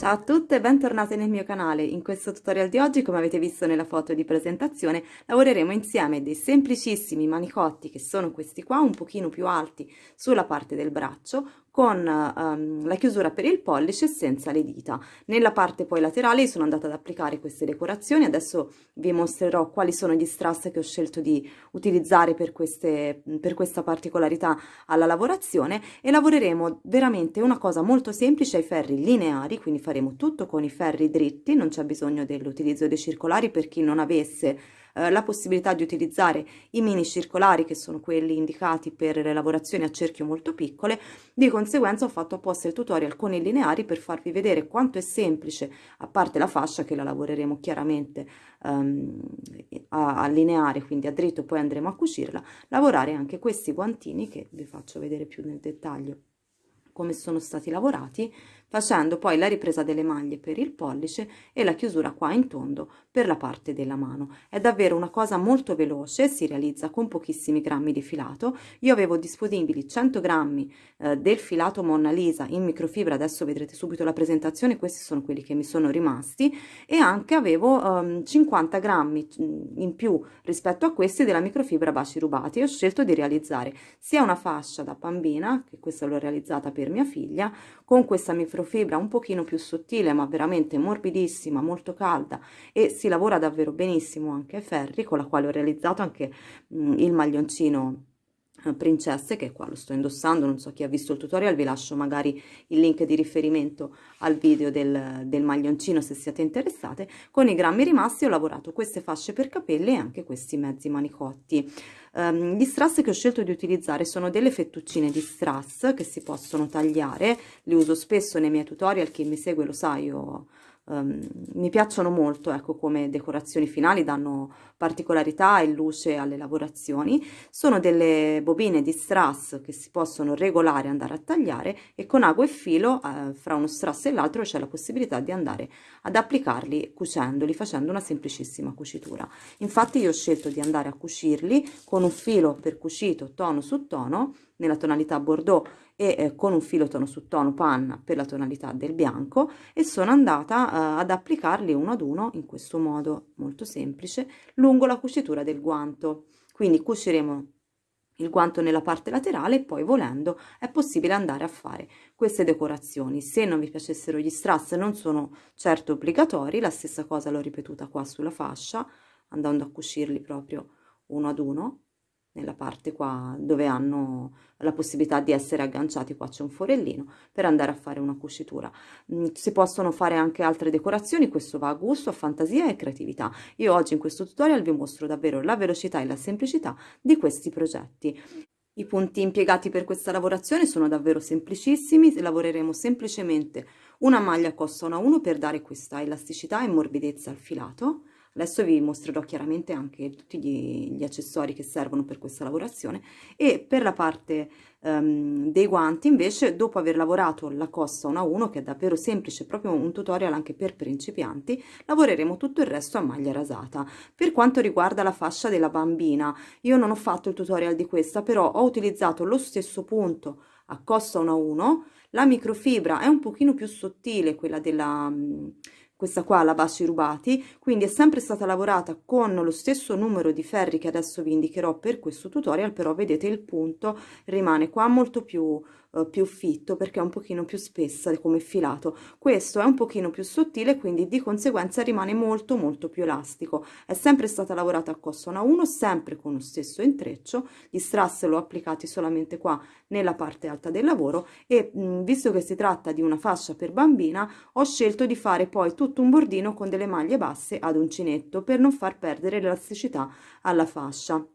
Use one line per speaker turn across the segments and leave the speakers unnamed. Ciao a tutte e bentornate nel mio canale. In questo tutorial di oggi, come avete visto nella foto di presentazione, lavoreremo insieme dei semplicissimi manicotti che sono questi qua, un pochino più alti sulla parte del braccio, con um, la chiusura per il pollice senza le dita. Nella parte poi laterale sono andata ad applicare queste decorazioni, adesso vi mostrerò quali sono gli strass che ho scelto di utilizzare per, queste, per questa particolarità alla lavorazione e lavoreremo veramente una cosa molto semplice ai ferri lineari, quindi faremo tutto con i ferri dritti, non c'è bisogno dell'utilizzo dei circolari per chi non avesse eh, la possibilità di utilizzare i mini circolari che sono quelli indicati per le lavorazioni a cerchio molto piccole, di conseguenza ho fatto apposta il tutorial con i lineari per farvi vedere quanto è semplice, a parte la fascia che la lavoreremo chiaramente ehm, a, a lineare, quindi a dritto poi andremo a cucirla, lavorare anche questi guantini che vi faccio vedere più nel dettaglio come sono stati lavorati facendo poi la ripresa delle maglie per il pollice e la chiusura qua in tondo per la parte della mano. È davvero una cosa molto veloce, si realizza con pochissimi grammi di filato. Io avevo disponibili 100 grammi eh, del filato Mona Lisa in microfibra, adesso vedrete subito la presentazione, questi sono quelli che mi sono rimasti, e anche avevo ehm, 50 grammi mm, in più rispetto a questi della microfibra baci rubati. Ho scelto di realizzare sia una fascia da bambina, che questa l'ho realizzata per mia figlia, con questa microfibra microfibra un pochino più sottile ma veramente morbidissima molto calda e si lavora davvero benissimo anche Ferri con la quale ho realizzato anche mh, mm, il maglioncino eh, princesse, che qua lo sto indossando, non so chi ha visto il tutorial, vi lascio magari il link di riferimento al video del, del maglioncino se siete interessate. Con i grammi rimasti ho lavorato queste fasce per capelli e anche questi mezzi manicotti. Um, gli strass che ho scelto di utilizzare sono delle fettuccine di strass che si possono tagliare, li uso spesso nei miei tutorial, chi mi segue lo sa, io um, mi piacciono molto ecco, come decorazioni finali, danno particolarità e luce alle lavorazioni. Sono delle bobine di strass che si possono regolare, andare a tagliare e con ago e filo eh, fra uno strass e l'altro c'è la possibilità di andare ad applicarli cucendoli, facendo una semplicissima cucitura. Infatti io ho scelto di andare a cucirli con un filo per cucito tono su tono nella tonalità bordeaux e eh, con un filo tono su tono panna per la tonalità del bianco e sono andata eh, ad applicarli uno ad uno in questo modo molto semplice lungo la cucitura del guanto quindi cuciremo il guanto nella parte laterale e poi volendo è possibile andare a fare queste decorazioni se non vi piacessero gli strass non sono certo obbligatori la stessa cosa l'ho ripetuta qua sulla fascia andando a cucirli proprio uno ad uno nella parte qua dove hanno la possibilità di essere agganciati qua c'è un forellino per andare a fare una cucitura mm, si possono fare anche altre decorazioni questo va a gusto a fantasia e creatività io oggi in questo tutorial vi mostro davvero la velocità e la semplicità di questi progetti i punti impiegati per questa lavorazione sono davvero semplicissimi, lavoreremo semplicemente una maglia costa 1 1 per dare questa elasticità e morbidezza al filato adesso vi mostrerò chiaramente anche tutti gli, gli accessori che servono per questa lavorazione e per la parte um, dei guanti invece dopo aver lavorato la costa 1 a 1 che è davvero semplice proprio un tutorial anche per principianti lavoreremo tutto il resto a maglia rasata per quanto riguarda la fascia della bambina io non ho fatto il tutorial di questa però ho utilizzato lo stesso punto a costa 1 a 1 la microfibra è un pochino più sottile quella della questa qua la baci rubati quindi è sempre stata lavorata con lo stesso numero di ferri che adesso vi indicherò per questo tutorial però vedete il punto rimane qua molto più eh, più fitto perché è un pochino più spessa come filato questo è un pochino più sottile quindi di conseguenza rimane molto molto più elastico è sempre stata lavorata a costona 1 sempre con lo stesso intreccio gli strass l'ho applicati solamente qua nella parte alta del lavoro e mh, mm, visto che si tratta di una fascia per bambina ho scelto di fare poi tutto un bordino con delle maglie basse ad uncinetto per non far perdere l'elasticità alla fascia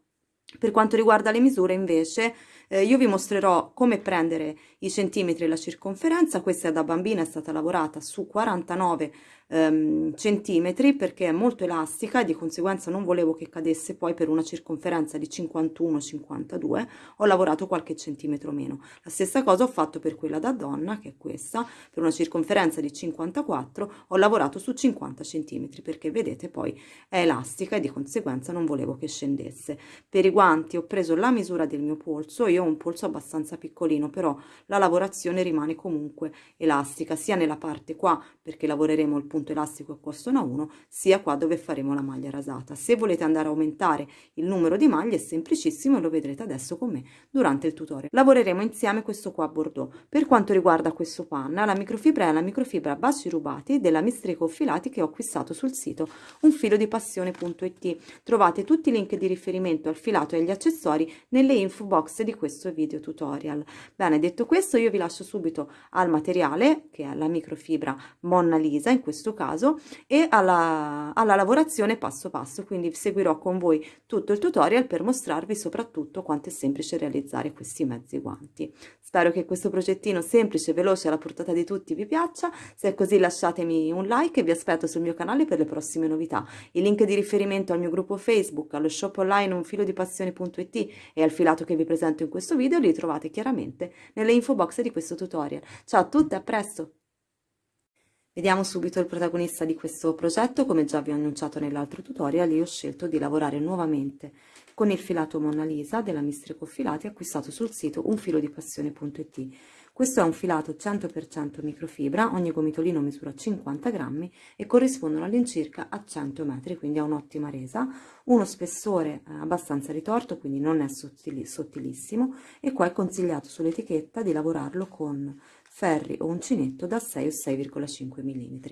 per quanto riguarda le misure invece eh, io vi mostrerò come prendere i centimetri e la circonferenza questa da bambina è stata lavorata su 49 ehm, centimetri perché è molto elastica e di conseguenza non volevo che cadesse poi per una circonferenza di 51 52 ho lavorato qualche centimetro meno la stessa cosa ho fatto per quella da donna che è questa per una circonferenza di 54 ho lavorato su 50 centimetri perché vedete poi è elastica e di conseguenza non volevo che scendesse per i guanti ho preso la misura del mio polso io io ho un polso abbastanza piccolino però la lavorazione rimane comunque elastica sia nella parte qua perché lavoreremo il punto elastico a costona 1 sia qua dove faremo la maglia rasata se volete andare a aumentare il numero di maglie è semplicissimo e lo vedrete adesso con me durante il tutorial lavoreremo insieme questo qua a bordeaux per quanto riguarda questo panna la microfibra è la microfibra a baci rubati della mistrico filati che ho acquistato sul sito un unfilodipassione.it trovate tutti i link di riferimento al filato e agli accessori nelle info box di questo questo video tutorial. Bene, detto questo io vi lascio subito al materiale che è la microfibra Monna Lisa in questo caso e alla, alla lavorazione passo passo, quindi seguirò con voi tutto il tutorial per mostrarvi soprattutto quanto è semplice realizzare questi mezzi guanti. Spero che questo progettino semplice, veloce, alla portata di tutti vi piaccia, se è così lasciatemi un like e vi aspetto sul mio canale per le prossime novità. Il link di riferimento al mio gruppo Facebook, allo shop online un filo di passione.it e al filato che vi presento in questo questo video li trovate chiaramente nelle info box di questo tutorial. Ciao a tutti, a presto! Vediamo subito il protagonista di questo progetto, come già vi ho annunciato nell'altro tutorial, io ho scelto di lavorare nuovamente con il filato Mona Lisa della Mistrico Filati acquistato sul sito unfilodipassione.it. Questo è un filato 100% microfibra, ogni gomitolino misura 50 grammi e corrispondono all'incirca a 100 metri, quindi ha un'ottima resa, uno spessore eh, abbastanza ritorto, quindi non è sottili, sottilissimo e qua è consigliato sull'etichetta di lavorarlo con ferri o uncinetto da 6 o 6,5 mm.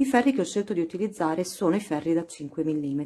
I ferri che ho scelto di utilizzare sono i ferri da 5 mm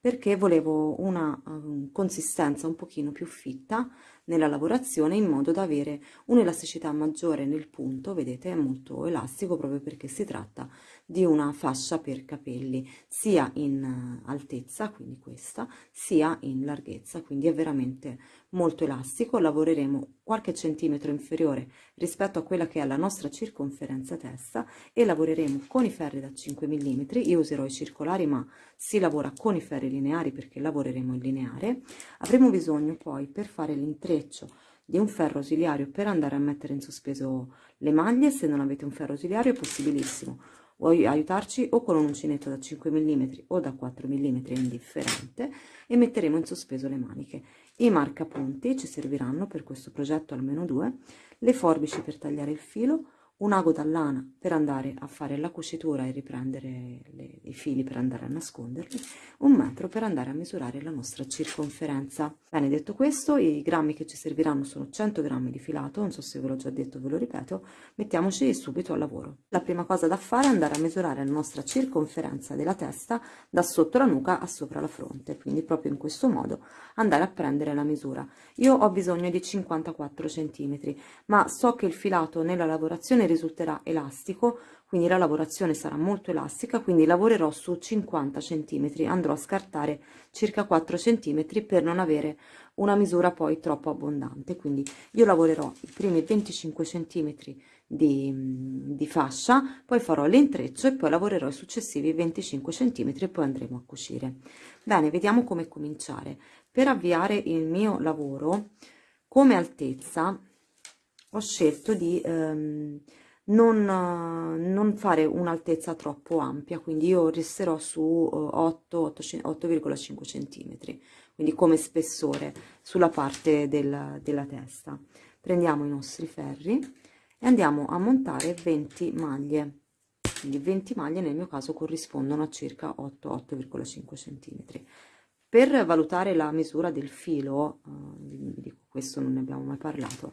perché volevo una um, consistenza un pochino più fitta nella lavorazione in modo da avere un'elasticità maggiore nel punto, vedete è molto elastico proprio perché si tratta di una fascia per capelli sia in eh, altezza quindi questa sia in larghezza quindi è veramente molto elastico lavoreremo qualche centimetro inferiore rispetto a quella che è la nostra circonferenza testa e lavoreremo con i ferri da 5 mm io userò i circolari ma si lavora con i ferri lineari perché lavoreremo in lineare avremo bisogno poi per fare l'intreccio di un ferro ausiliario per andare a mettere in sospeso le maglie se non avete un ferro ausiliario è possibilissimo vuoi aiutarci o con un uncinetto da 5 mm o da 4 mm indifferente e metteremo in sospeso le maniche i marcapunti ci serviranno per questo progetto almeno due le forbici per tagliare il filo un ago dall'ana per andare a fare la cucitura e riprendere le, i fili per andare a nasconderli, un metro per andare a misurare la nostra circonferenza. Bene, detto questo, i grammi che ci serviranno sono 100 grammi di filato, non so se ve l'ho già detto, ve lo ripeto, mettiamoci subito al lavoro. La prima cosa da fare è andare a misurare la nostra circonferenza della testa da sotto la nuca a sopra la fronte, quindi proprio in questo modo andare a prendere la misura. Io ho bisogno di 54 centimetri, ma so che il filato nella lavorazione risulterà elastico quindi la lavorazione sarà molto elastica quindi lavorerò su 50 centimetri andrò a scartare circa 4 centimetri per non avere una misura poi troppo abbondante quindi io lavorerò i primi 25 centimetri di, mm, di fascia poi farò l'intreccio e poi lavorerò i successivi 25 centimetri e poi andremo a cucire bene vediamo come cominciare per avviare il mio lavoro come altezza ho scelto di ehm, non, non, fare un'altezza troppo ampia, quindi io resterò su 8,5 eh, cm, quindi come spessore sulla parte del, della testa. Prendiamo i nostri ferri e andiamo a montare 20 maglie, quindi 20 maglie nel mio caso corrispondono a circa 8,5 cm. Per valutare la misura del filo, eh, questo non ne abbiamo mai parlato,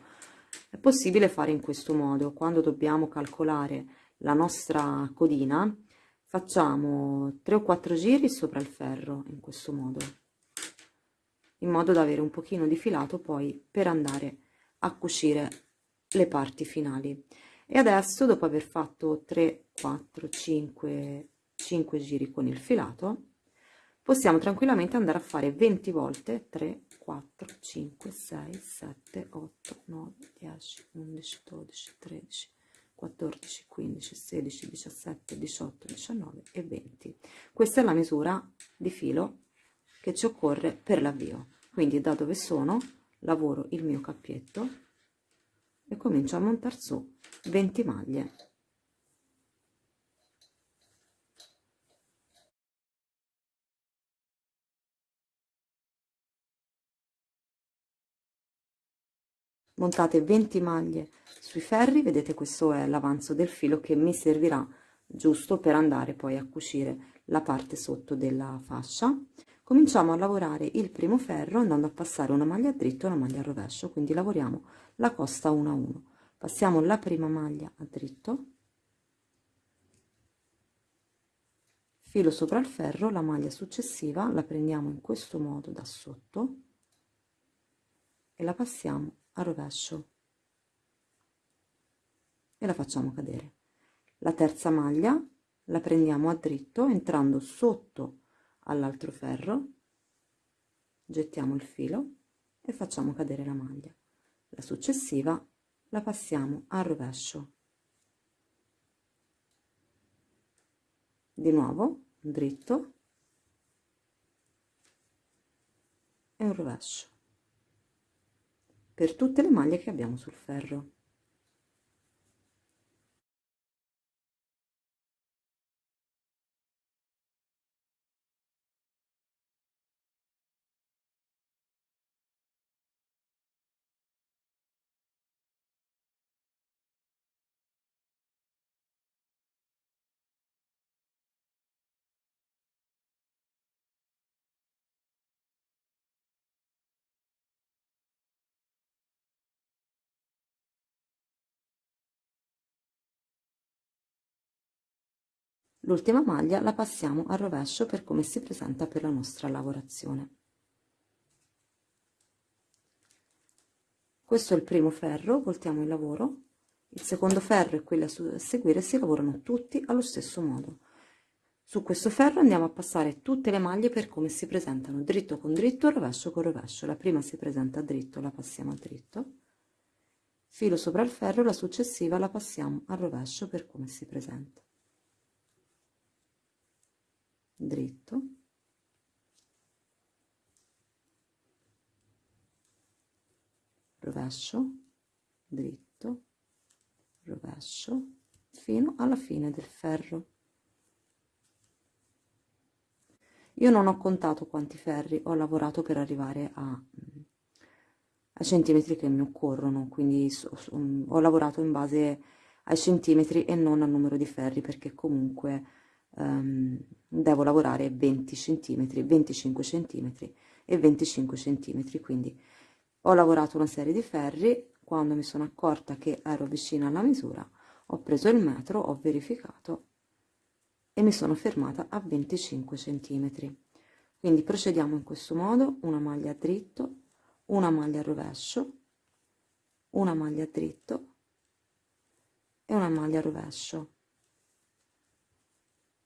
è possibile fare in questo modo, quando dobbiamo calcolare la nostra codina, facciamo 3 o 4 giri sopra il ferro in questo modo, in modo da avere un pochino di filato poi per andare a cucire le parti finali. E adesso, dopo aver fatto 3, 4, 5, 5 giri con il filato, possiamo tranquillamente andare a fare 20 volte 3 4 5 6 7 8 9 10 11 12 13 14 15 16 17 18 19 e 20 questa è la misura di filo che ci occorre per l'avvio quindi da dove sono lavoro il mio cappietto e comincio a montare su
20 maglie montate 20 maglie sui ferri vedete
questo è l'avanzo del filo che mi servirà giusto per andare poi a cucire la parte sotto della fascia cominciamo a lavorare il primo ferro andando a passare una maglia dritto e una maglia rovescio quindi lavoriamo la costa 1 a 1 passiamo la prima maglia a dritto filo sopra il ferro la maglia successiva la prendiamo in questo modo da sotto e la passiamo a rovescio e la facciamo cadere la terza maglia la prendiamo a dritto entrando sotto all'altro ferro gettiamo il filo e facciamo cadere la maglia la successiva la passiamo al rovescio di nuovo dritto e un rovescio
per tutte le maglie che abbiamo sul ferro l'ultima maglia la passiamo al rovescio per come si presenta per la nostra lavorazione
questo è il primo ferro voltiamo il lavoro il secondo ferro e quello a seguire si lavorano tutti allo stesso modo su questo ferro andiamo a passare tutte le maglie per come si presentano dritto con dritto rovescio con rovescio la prima si presenta dritto la passiamo a dritto filo sopra il ferro la successiva la passiamo al rovescio per come si presenta dritto rovescio dritto rovescio fino alla fine del ferro io non ho contato quanti ferri ho lavorato per arrivare a, a centimetri che mi occorrono quindi so, so, ho lavorato in base ai centimetri e non al numero di ferri perché comunque um, devo lavorare 20 cm 25 cm e 25 cm quindi ho lavorato una serie di ferri quando mi sono accorta che ero vicina alla misura ho preso il metro ho verificato e mi sono fermata a 25 cm quindi procediamo in questo modo una maglia a dritto una maglia a rovescio una maglia a dritto e una maglia a rovescio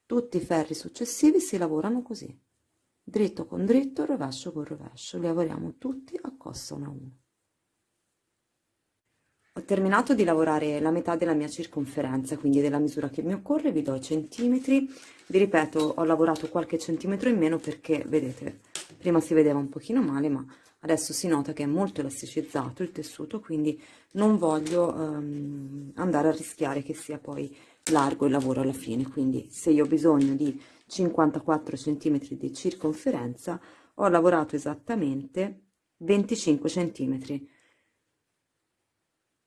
tutti i ferri successivi si lavorano così dritto con dritto rovescio con rovescio li lavoriamo tutti a costa 1 a 1 ho terminato di lavorare la metà della mia circonferenza quindi della misura che mi occorre vi do i centimetri vi ripeto ho lavorato qualche centimetro in meno perché vedete prima si vedeva un pochino male ma adesso si nota che è molto elasticizzato il tessuto quindi non voglio um, andare a rischiare che sia poi largo il lavoro alla fine quindi se io ho bisogno di 54 centimetri di circonferenza ho lavorato esattamente 25 centimetri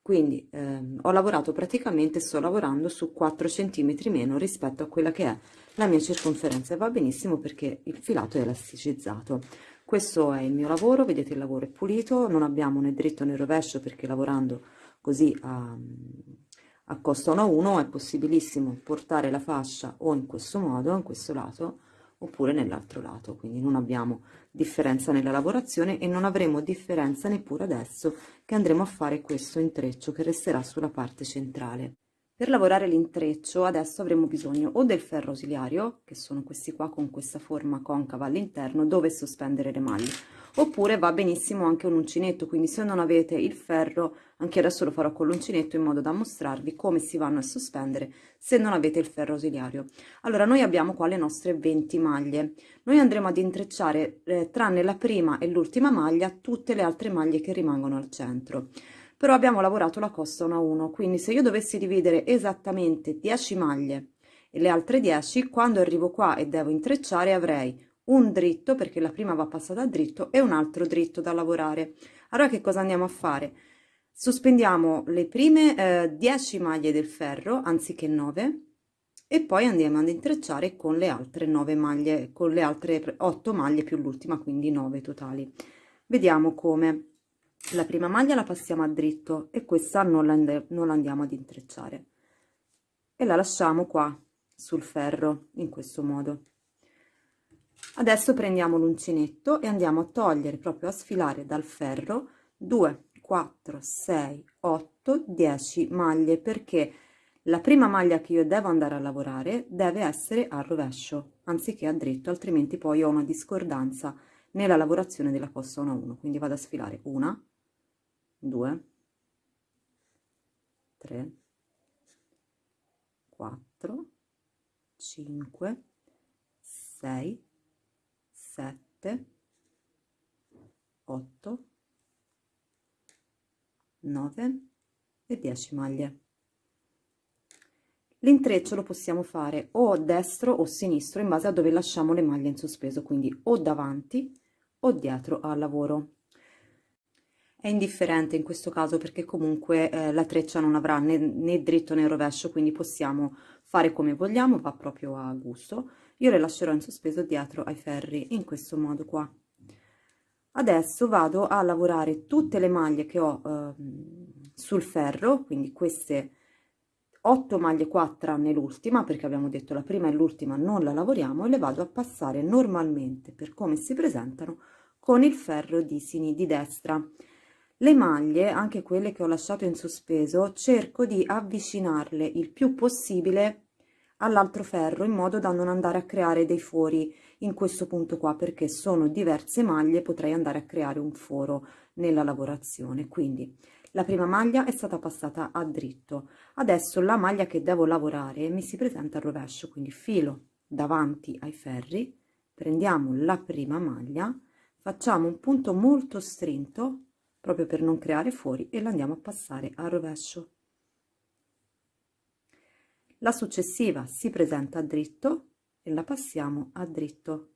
quindi ehm, ho lavorato praticamente sto lavorando su 4 centimetri meno rispetto a quella che è la mia circonferenza e va benissimo perché il filato è elasticizzato questo è il mio lavoro vedete il lavoro è pulito non abbiamo né dritto né rovescio perché lavorando così a, ehm, a costa 1 a 1 è possibilissimo portare la fascia o in questo modo, in questo lato, oppure nell'altro lato, quindi non abbiamo differenza nella lavorazione e non avremo differenza neppure adesso che andremo a fare questo intreccio che resterà sulla parte centrale. Per lavorare l'intreccio adesso avremo bisogno o del ferro ausiliario, che sono questi qua con questa forma concava all'interno, dove sospendere le maglie, oppure va benissimo anche un uncinetto quindi se non avete il ferro anche adesso lo farò con l'uncinetto in modo da mostrarvi come si vanno a sospendere se non avete il ferro ausiliario allora noi abbiamo qua le nostre 20 maglie noi andremo ad intrecciare eh, tranne la prima e l'ultima maglia tutte le altre maglie che rimangono al centro però abbiamo lavorato la costa 1 a 1 quindi se io dovessi dividere esattamente 10 maglie e le altre 10 quando arrivo qua e devo intrecciare avrei un dritto perché la prima va passata a dritto e un altro dritto da lavorare allora che cosa andiamo a fare sospendiamo le prime eh, 10 maglie del ferro anziché 9 e poi andiamo ad intrecciare con le altre 9 maglie con le altre 8 maglie più l'ultima quindi 9 totali vediamo come la prima maglia la passiamo a dritto e questa non la, non la andiamo ad intrecciare e la lasciamo qua sul ferro in questo modo adesso prendiamo l'uncinetto e andiamo a togliere proprio a sfilare dal ferro 2 4 6 8 10 maglie perché la prima maglia che io devo andare a lavorare deve essere al rovescio anziché a dritto altrimenti poi ho una discordanza nella lavorazione della costa 1 a 1 quindi vado a sfilare una 2 3 4 5 6 7 8 9 e 10 maglie l'intreccio lo possiamo fare o destro o sinistro in base a dove lasciamo le maglie in sospeso quindi o davanti o dietro al lavoro è indifferente in questo caso perché comunque eh, la treccia non avrà né, né dritto né rovescio quindi possiamo fare come vogliamo va proprio a gusto io le lascerò in sospeso dietro ai ferri in questo modo qua adesso vado a lavorare tutte le maglie che ho eh, sul ferro quindi queste 8 maglie qua tranne l'ultima perché abbiamo detto la prima e l'ultima non la lavoriamo e le vado a passare normalmente per come si presentano con il ferro di, sin di destra le maglie anche quelle che ho lasciato in sospeso cerco di avvicinarle il più possibile all'altro ferro in modo da non andare a creare dei fori in questo punto qua perché sono diverse maglie potrei andare a creare un foro nella lavorazione quindi la prima maglia è stata passata a dritto adesso la maglia che devo lavorare mi si presenta al rovescio quindi filo davanti ai ferri prendiamo la prima maglia facciamo un punto molto stretto proprio per non creare fuori e la andiamo a passare al rovescio la successiva si presenta a dritto e la passiamo a dritto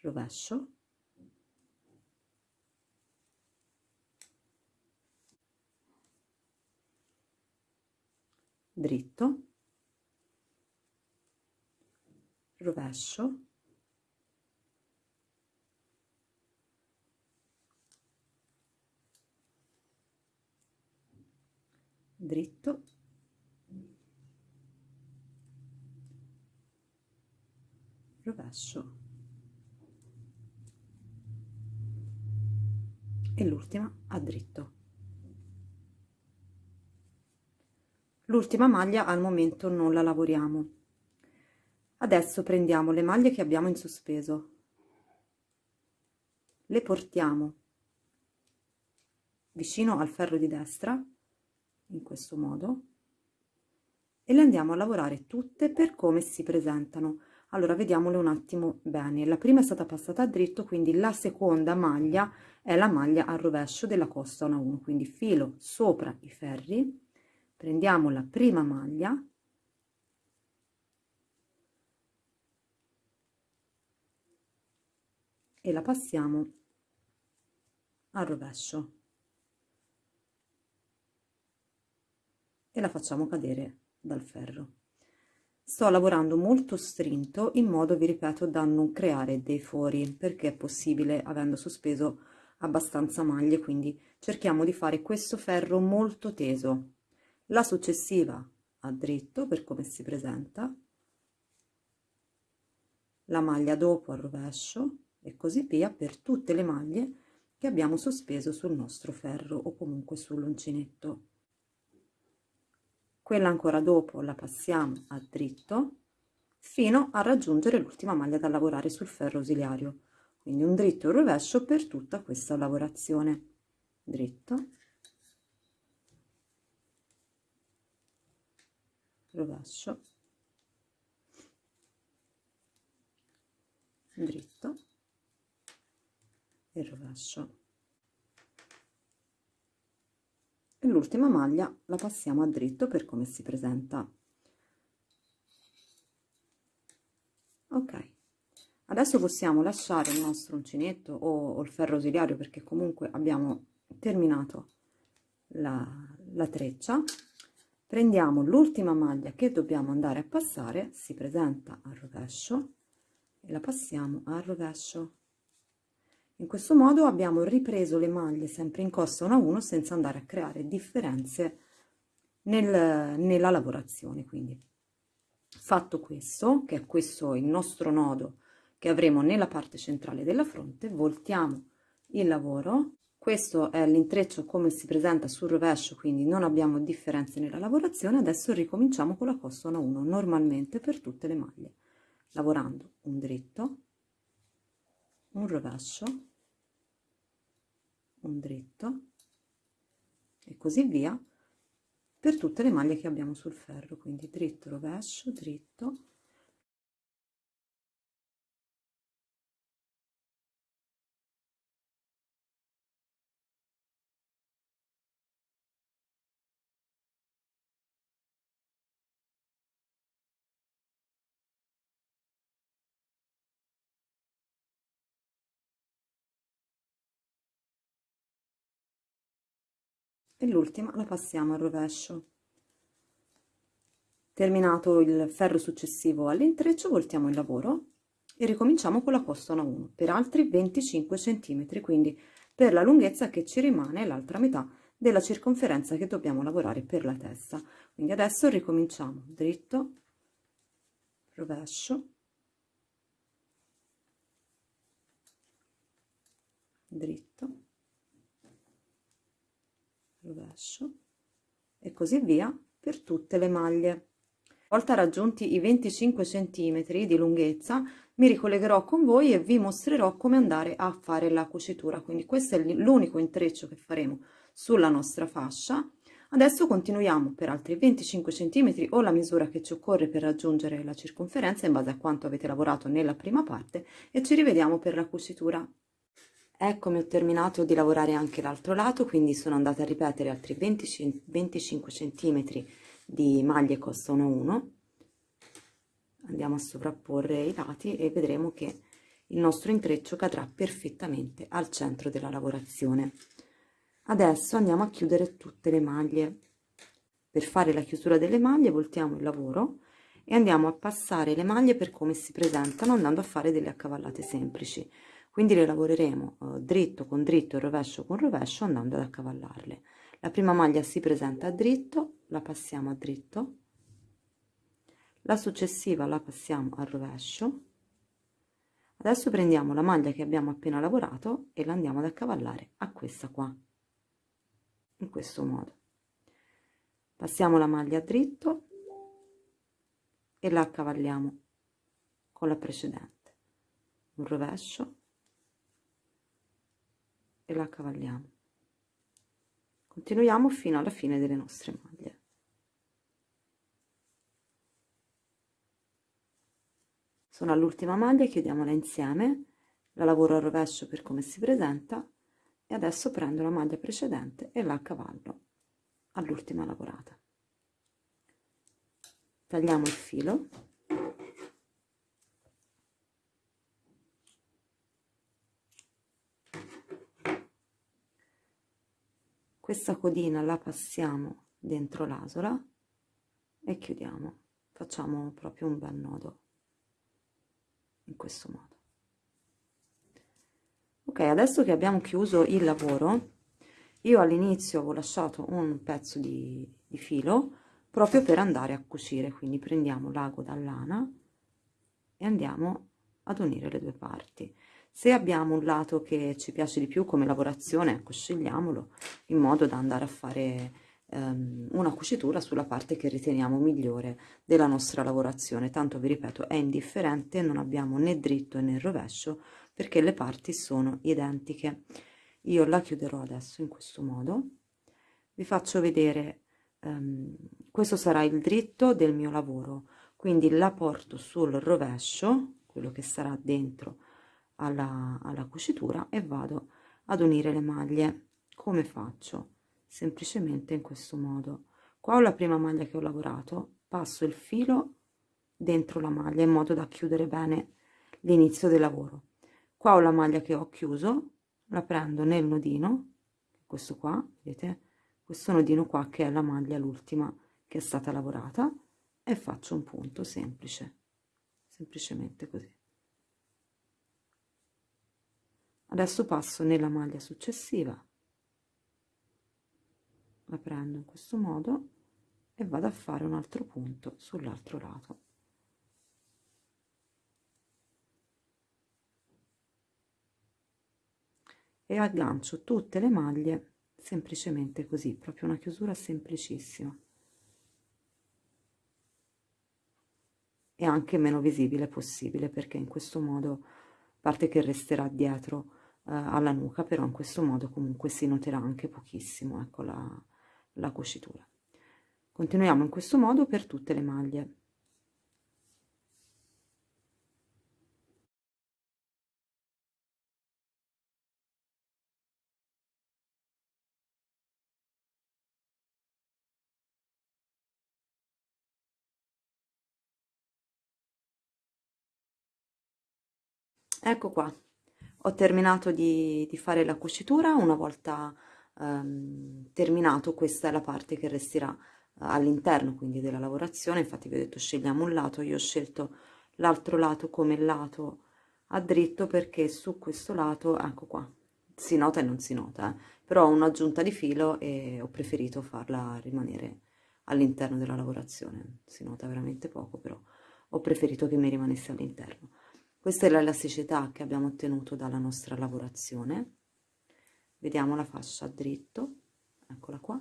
rovescio dritto rovescio dritto rovescio e l'ultima a dritto l'ultima maglia al momento non la lavoriamo adesso prendiamo le maglie che abbiamo in sospeso le portiamo vicino al ferro di destra in questo modo e le andiamo a lavorare tutte per come si presentano allora vediamole un attimo bene la prima è stata passata a dritto quindi la seconda maglia è la maglia al rovescio della costa 1 1 quindi filo sopra i ferri prendiamo la prima maglia e la passiamo al rovescio e la facciamo cadere dal ferro sto lavorando molto strinto in modo vi ripeto da non creare dei fori perché è possibile avendo sospeso abbastanza maglie quindi cerchiamo di fare questo ferro molto teso la successiva a dritto per come si presenta la maglia dopo al rovescio e così via per tutte le maglie che abbiamo sospeso sul nostro ferro o comunque sull'uncinetto quella ancora dopo la passiamo a dritto fino a raggiungere l'ultima maglia da lavorare sul ferro ausiliario quindi un dritto e un rovescio per tutta questa lavorazione dritto rovescio dritto e rovescio e l'ultima maglia la passiamo a dritto per come si presenta ok adesso possiamo lasciare il nostro uncinetto o, o il ferro ausiliario perché comunque abbiamo terminato la, la treccia prendiamo l'ultima maglia che dobbiamo andare a passare si presenta al rovescio e la passiamo al rovescio in questo modo abbiamo ripreso le maglie sempre in costa 1 a 1 senza andare a creare differenze nel, nella lavorazione. Quindi fatto questo, che è questo il nostro nodo che avremo nella parte centrale della fronte, voltiamo il lavoro. Questo è l'intreccio come si presenta sul rovescio, quindi non abbiamo differenze nella lavorazione. Adesso ricominciamo con la costa 1 a 1 normalmente per tutte le maglie, lavorando un dritto un rovescio un dritto e così via
per tutte le maglie che abbiamo sul ferro quindi dritto rovescio dritto e l'ultima la passiamo al rovescio terminato il ferro successivo
all'intreccio voltiamo il lavoro e ricominciamo con la costola 1 per altri 25 centimetri quindi per la lunghezza che ci rimane l'altra metà della circonferenza che dobbiamo lavorare per la testa quindi adesso ricominciamo dritto rovescio dritto rovescio e così via per tutte le maglie una volta raggiunti i 25 centimetri di lunghezza mi ricollegherò con voi e vi mostrerò come andare a fare la cucitura quindi questo è l'unico intreccio che faremo sulla nostra fascia adesso continuiamo per altri 25 centimetri o la misura che ci occorre per raggiungere la circonferenza in base a quanto avete lavorato nella prima parte e ci rivediamo per la cucitura Eccomi, ho terminato di lavorare anche l'altro lato, quindi sono andata a ripetere altri 20, 25 cm di maglie costa 1 1. Andiamo a sovrapporre i lati e vedremo che il nostro intreccio cadrà perfettamente al centro della lavorazione. Adesso andiamo a chiudere tutte le maglie. Per fare la chiusura delle maglie voltiamo il lavoro e andiamo a passare le maglie per come si presentano andando a fare delle accavallate semplici quindi le lavoreremo eh, dritto con dritto e rovescio con rovescio andando ad accavallarle la prima maglia si presenta a dritto la passiamo a dritto la successiva la passiamo al rovescio adesso prendiamo la maglia che abbiamo appena lavorato e la andiamo ad accavallare a questa qua in questo modo passiamo la maglia dritto e la accavalliamo con la precedente un rovescio e la cavalliamo continuiamo fino alla fine delle nostre maglie sono all'ultima maglia chiudiamola insieme la lavoro al rovescio per come si presenta e adesso prendo la maglia precedente e la cavallo all'ultima lavorata tagliamo il filo questa codina la passiamo dentro l'asola e chiudiamo facciamo proprio un bel nodo in questo modo ok adesso che abbiamo chiuso il lavoro io all'inizio ho lasciato un pezzo di, di, filo proprio per andare a cucire quindi prendiamo l'ago dall'ana e andiamo ad unire le due parti se abbiamo un lato che ci piace di più come lavorazione ecco scegliamolo in modo da andare a fare ehm, una cucitura sulla parte che riteniamo migliore della nostra lavorazione tanto vi ripeto è indifferente non abbiamo né dritto né rovescio perché le parti sono identiche io la chiuderò adesso in questo modo vi faccio vedere ehm, questo sarà il dritto del mio lavoro quindi la porto sul rovescio quello che sarà dentro alla, alla cucitura e vado ad unire le maglie come faccio semplicemente in questo modo qua ho la prima maglia che ho lavorato passo il filo dentro la maglia in modo da chiudere bene l'inizio del lavoro qua ho la maglia che ho chiuso la prendo nel nodino questo qua vedete questo nodino qua che è la maglia l'ultima che è stata lavorata e faccio un punto semplice semplicemente così adesso passo nella maglia successiva la prendo in questo modo e vado a fare un altro punto sull'altro lato e aggancio tutte le maglie semplicemente così proprio una chiusura semplicissima e anche meno visibile possibile perché in questo modo parte che resterà dietro eh, alla nuca però in questo modo comunque si noterà anche pochissimo ecco la, la cucitura
continuiamo in questo modo per tutte le maglie ecco qua ho terminato di,
di fare la cucitura una volta ehm, terminato questa è la parte che resterà eh, all'interno quindi della lavorazione infatti vi ho detto scegliamo un lato io ho scelto l'altro lato come lato a dritto perché su questo lato ecco qua si nota e non si nota eh. però ho un'aggiunta di filo e ho preferito farla rimanere all'interno della lavorazione si nota veramente poco però ho preferito che mi rimanesse all'interno questa è l'elasticità che abbiamo ottenuto dalla nostra lavorazione. Vediamo la fascia a dritto, eccola qua.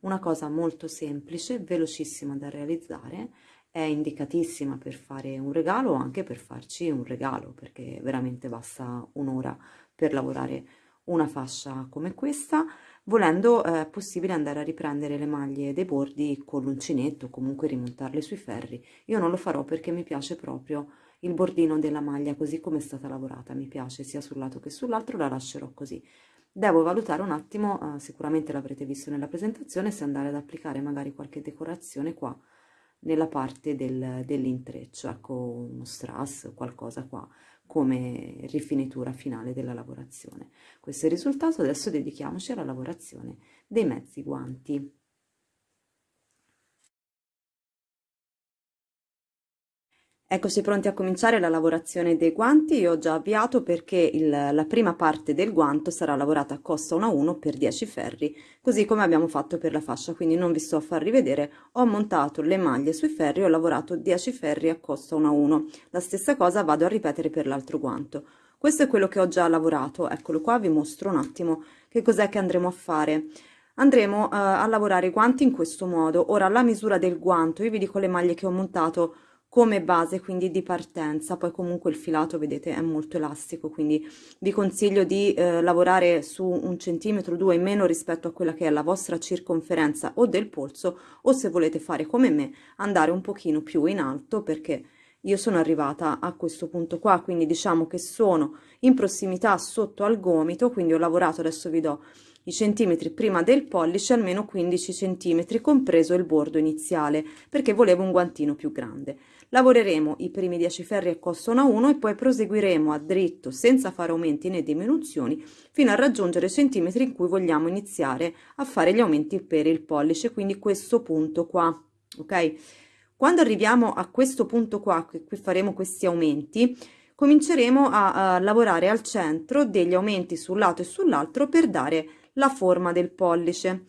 Una cosa molto semplice, velocissima da realizzare, è indicatissima per fare un regalo o anche per farci un regalo, perché veramente basta un'ora per lavorare una fascia come questa. Volendo eh, è possibile andare a riprendere le maglie dei bordi con l'uncinetto, comunque rimontarle sui ferri. Io non lo farò perché mi piace proprio il bordino della maglia così come è stata lavorata mi piace sia sul lato che sull'altro la lascerò così devo valutare un attimo eh, sicuramente l'avrete visto nella presentazione se andare ad applicare magari qualche decorazione qua nella parte del, dell'intreccio ecco uno strass qualcosa qua come rifinitura finale della lavorazione
questo è il risultato adesso dedichiamoci alla lavorazione dei mezzi guanti
Ecco, sei pronti a cominciare la lavorazione dei guanti? Io ho già avviato perché il, la prima parte del guanto sarà lavorata a costa 1 a 1 per 10 ferri, così come abbiamo fatto per la fascia, quindi non vi sto a far rivedere, ho montato le maglie sui ferri, ho lavorato 10 ferri a costa 1 a 1. La stessa cosa vado a ripetere per l'altro guanto. Questo è quello che ho già lavorato, eccolo qua, vi mostro un attimo che cos'è che andremo a fare andremo eh, a lavorare i guanti in questo modo ora la misura del guanto io vi dico le maglie che ho montato come base quindi di partenza, poi comunque il filato vedete è molto elastico, quindi vi consiglio di eh, lavorare su un centimetro o due in meno rispetto a quella che è la vostra circonferenza o del polso o se volete fare come me andare un pochino più in alto perché io sono arrivata a questo punto qua, quindi diciamo che sono in prossimità sotto al gomito, quindi ho lavorato, adesso vi do i centimetri prima del pollice, almeno 15 centimetri, compreso il bordo iniziale, perché volevo un guantino più grande. Lavoreremo i primi 10 ferri al costone 1 e poi proseguiremo a dritto senza fare aumenti né diminuzioni fino a raggiungere i centimetri in cui vogliamo iniziare a fare gli aumenti per il pollice, quindi questo punto qua, ok? Quando arriviamo a questo punto qua, che qui faremo questi aumenti, cominceremo a, a, lavorare al centro degli aumenti sul lato e sull'altro per dare la forma del pollice.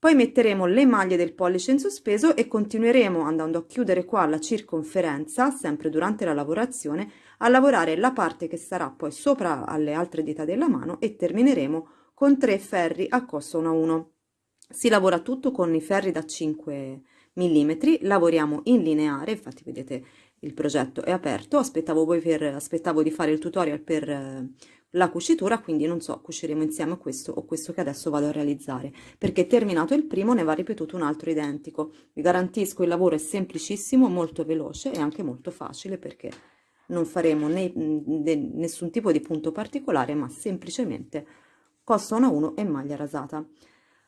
Poi metteremo le maglie del pollice in sospeso e continueremo andando a chiudere qua la circonferenza, sempre durante la lavorazione, a lavorare la parte che sarà poi sopra alle altre dita della mano e termineremo con tre ferri a costo 1 a 1. Si lavora tutto con i ferri da 5 mm, lavoriamo in lineare, infatti vedete il progetto è aperto, aspettavo, voi per, aspettavo di fare il tutorial per eh, la cucitura, quindi non so, cuciremo insieme questo o questo che adesso vado a realizzare, perché terminato il primo ne va ripetuto un altro identico. Vi garantisco il lavoro è semplicissimo, molto veloce e anche molto facile perché non faremo né, né, nessun tipo di punto particolare, ma semplicemente costona 1 e maglia rasata.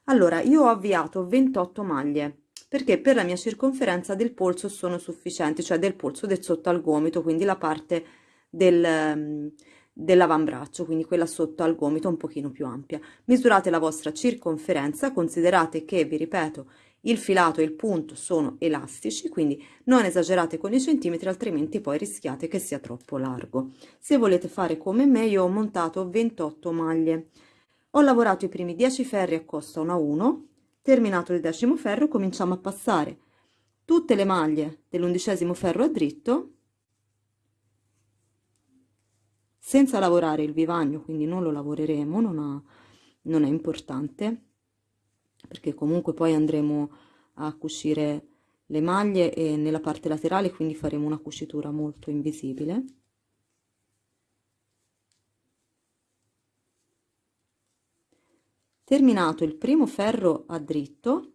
Allora, io ho avviato 28 maglie perché per la mia circonferenza del polso sono sufficienti, cioè del polso del sotto al gomito, quindi la parte del dell'avambraccio, quindi quella sotto al gomito un pochino più ampia. Misurate la vostra circonferenza, considerate che, vi ripeto, il filato e il punto sono elastici, quindi non esagerate con i centimetri, altrimenti poi rischiate che sia troppo largo. Se volete fare come me, io ho montato 28 maglie. Ho lavorato i primi 10 ferri a costa 1 a 1, terminato il decimo ferro cominciamo a passare tutte le maglie dell'undicesimo ferro a dritto senza lavorare il vivagno quindi non lo lavoreremo non, ha, non è importante perché comunque poi andremo a cucire le maglie e nella parte laterale quindi faremo una cucitura molto invisibile terminato il primo ferro a dritto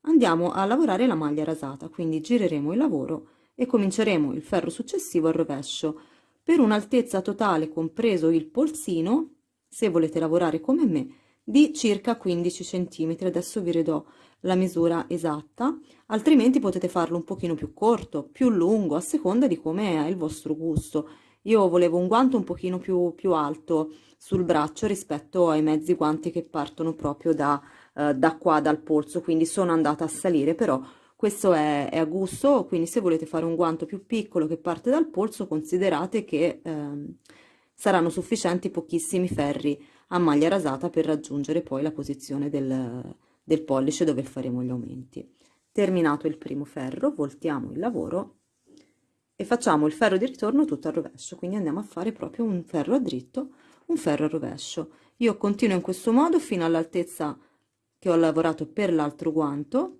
andiamo a lavorare la maglia rasata quindi gireremo il lavoro e cominceremo il ferro successivo al rovescio per un'altezza totale compreso il polsino se volete lavorare come me di circa 15 centimetri adesso vi ridò la misura esatta altrimenti potete farlo un pochino più corto più lungo a seconda di come è il vostro gusto io volevo un guanto un pochino più, più alto sul braccio rispetto ai mezzi guanti che partono proprio da, eh, da qua dal polso quindi sono andata a salire però questo è, è, a gusto quindi se volete fare un guanto più piccolo che parte dal polso considerate che ehm, saranno sufficienti pochissimi ferri a maglia rasata per raggiungere poi la posizione del, del pollice dove faremo gli aumenti terminato il primo ferro voltiamo il lavoro e facciamo il ferro di ritorno tutto a rovescio quindi andiamo a fare proprio un ferro a dritto un ferro a rovescio io continuo in questo modo fino all'altezza che ho lavorato per l'altro guanto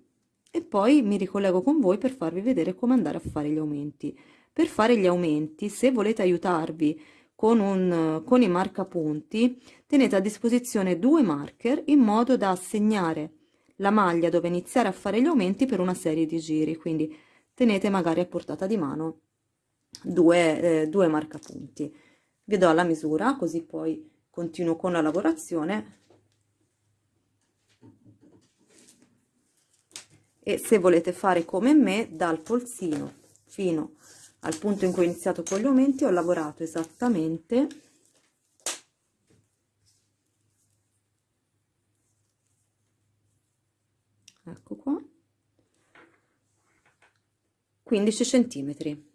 e poi mi ricollego con voi per farvi vedere come andare a fare gli aumenti per fare gli aumenti se volete aiutarvi con, un, con i marcapunti tenete a disposizione due marker in modo da segnare la maglia dove iniziare a fare gli aumenti per una serie di giri quindi tenete magari a portata di mano due, eh, due marcapunti vi do la misura così poi continuo con la lavorazione e se volete fare come me dal polsino fino al punto in cui ho iniziato con gli aumenti ho lavorato esattamente ecco qua 15 centimetri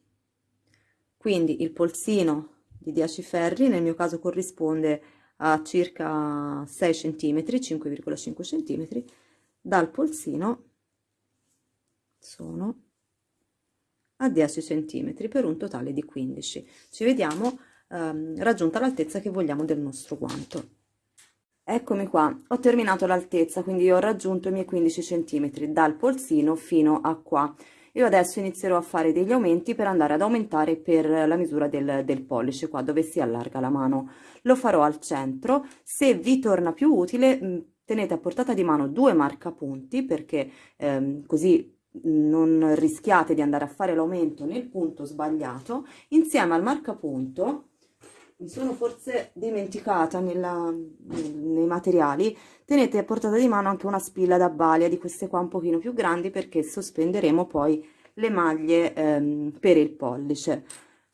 quindi il polsino di 10 ferri nel mio caso corrisponde a circa 6 centimetri 5,5 centimetri dal polsino sono a 10 cm per un totale di 15 ci vediamo ehm, raggiunta l'altezza che vogliamo del nostro guanto eccomi qua ho terminato l'altezza quindi ho raggiunto i miei 15 cm dal polsino fino a qua io adesso inizierò a fare degli aumenti per andare ad aumentare per la misura del, del, pollice qua dove si allarga la mano lo farò al centro se vi torna più utile tenete a portata di mano due marcapunti perché ehm, così non rischiate di andare a fare l'aumento nel punto sbagliato, insieme al marcapunto, mi sono forse dimenticata nella, nei materiali, tenete a portata di mano anche una spilla da balia di queste qua un pochino più grandi perché sospenderemo poi le maglie ehm, per il pollice.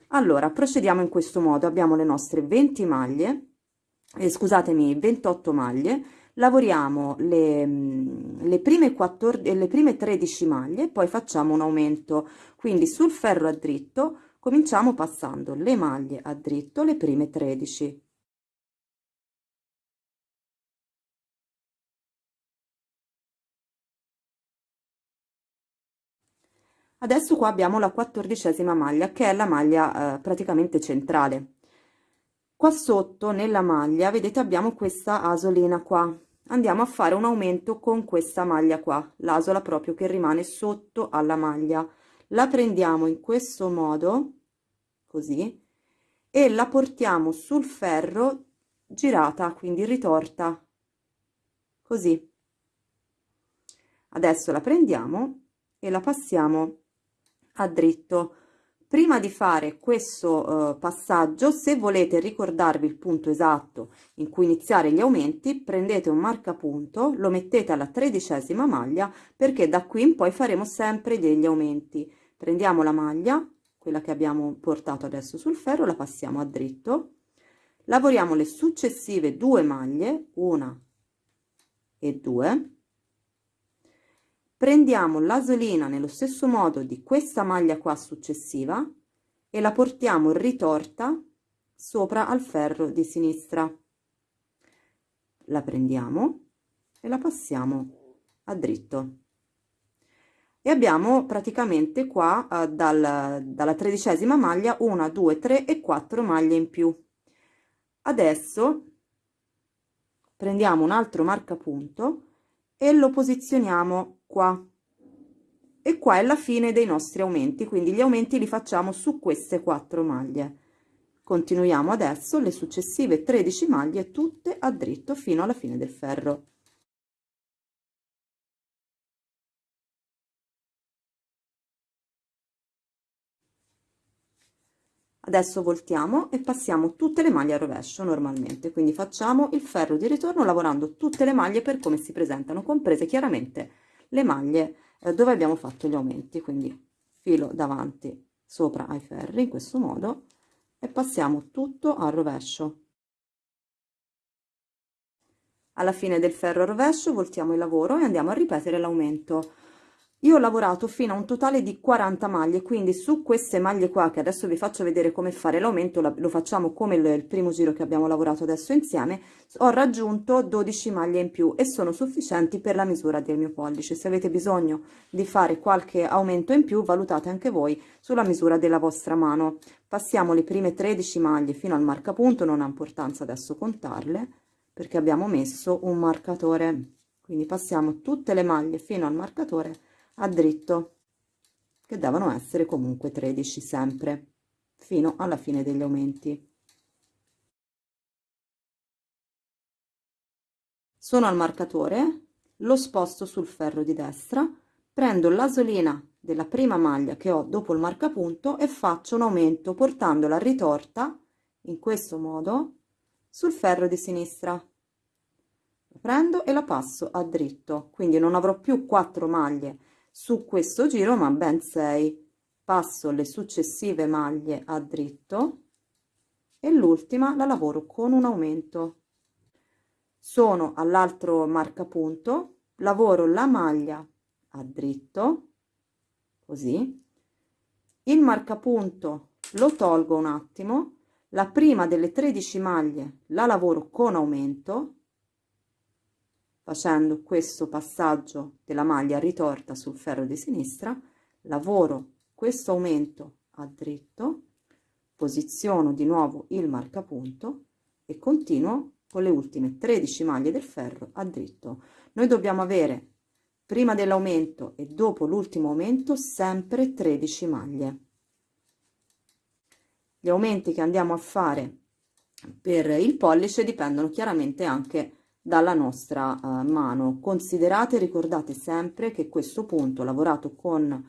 Allora, procediamo in questo modo, abbiamo le nostre 20 maglie, eh, scusatemi, 28 maglie, lavoriamo le, le, prime 14, le prime 13 maglie poi facciamo un aumento quindi sul ferro a dritto
cominciamo passando le maglie a dritto le prime 13 adesso qua abbiamo la quattordicesima maglia
che è la maglia eh, praticamente centrale qua sotto nella maglia vedete abbiamo questa asolina qua andiamo a fare un aumento con questa maglia qua l'asola proprio che rimane sotto alla maglia la prendiamo in questo modo così e la portiamo sul ferro girata quindi ritorta così adesso la prendiamo e la passiamo a dritto Prima di fare questo eh, passaggio, se volete ricordarvi il punto esatto in cui iniziare gli aumenti, prendete un marcapunto, lo mettete alla tredicesima maglia, perché da qui in poi faremo sempre degli aumenti. Prendiamo la maglia, quella che abbiamo portato adesso sul ferro, la passiamo a dritto, lavoriamo le successive due maglie, una e due, prendiamo l'asolina nello stesso modo di questa maglia qua successiva e la portiamo ritorta sopra al ferro di sinistra la prendiamo e la passiamo a dritto e abbiamo praticamente qua eh, dal, dalla tredicesima maglia una, due, tre e quattro maglie in più adesso prendiamo un altro marcapunto e lo posizioniamo qua e qua è la fine dei nostri aumenti quindi gli aumenti li facciamo su queste quattro maglie continuiamo adesso le successive 13 maglie
tutte a dritto fino alla fine del ferro adesso voltiamo e passiamo tutte le maglie a rovescio normalmente quindi
facciamo il ferro di ritorno lavorando tutte le maglie per come si presentano comprese chiaramente le maglie eh, dove abbiamo fatto gli aumenti quindi filo davanti sopra ai ferri in questo modo e passiamo tutto al rovescio alla fine del ferro rovescio voltiamo il lavoro e andiamo a ripetere l'aumento io ho lavorato fino a un totale di 40 maglie quindi su queste maglie qua che adesso vi faccio vedere come fare l'aumento lo facciamo come il, primo giro che abbiamo lavorato adesso insieme ho raggiunto 12 maglie in più e sono sufficienti per la misura del mio pollice se avete bisogno di fare qualche aumento in più valutate anche voi sulla misura della vostra mano passiamo le prime 13 maglie fino al marcapunto non ha importanza adesso contarle perché abbiamo messo un marcatore quindi passiamo tutte le maglie fino al marcatore a dritto che devono essere comunque 13 sempre
fino alla fine degli aumenti sono al marcatore lo sposto sul ferro di
destra prendo l'asolina della prima maglia che ho dopo il marcapunto e faccio un aumento portando la ritorta in questo modo sul ferro di sinistra prendo e la passo a dritto quindi non avrò più 4 maglie su questo giro ma ben 6 passo le successive maglie a dritto e l'ultima la lavoro con un aumento sono all'altro marcapunto lavoro la maglia a dritto così il marcapunto lo tolgo un attimo la prima delle 13 maglie la lavoro con aumento facendo questo passaggio della maglia ritorta sul ferro di sinistra lavoro questo aumento a dritto posiziono di nuovo il marcapunto e continuo con le ultime 13 maglie del ferro a dritto noi dobbiamo avere prima dell'aumento e dopo l'ultimo aumento sempre 13 maglie gli aumenti che andiamo a fare per il pollice dipendono chiaramente anche da dalla nostra eh, mano considerate e ricordate sempre che questo punto lavorato con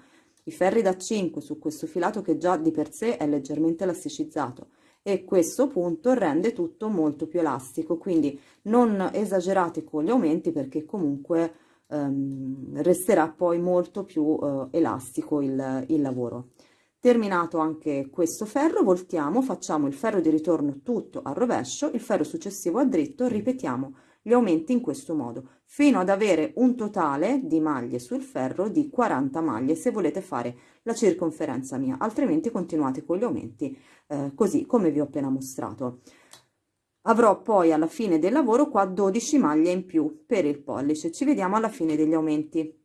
i ferri da 5 su questo filato che già di per sé è leggermente elasticizzato e questo punto rende tutto molto più elastico quindi non esagerate con gli aumenti perché comunque ehm, resterà poi molto più eh, elastico il, il lavoro terminato anche questo ferro voltiamo facciamo il ferro di ritorno tutto al rovescio il ferro successivo a dritto ripetiamo gli aumenti in questo modo fino ad avere un totale di maglie sul ferro di 40 maglie se volete fare la circonferenza mia altrimenti continuate con gli aumenti eh, così come vi ho appena mostrato avrò poi alla fine del lavoro qua 12 maglie in più per il pollice ci vediamo alla fine degli aumenti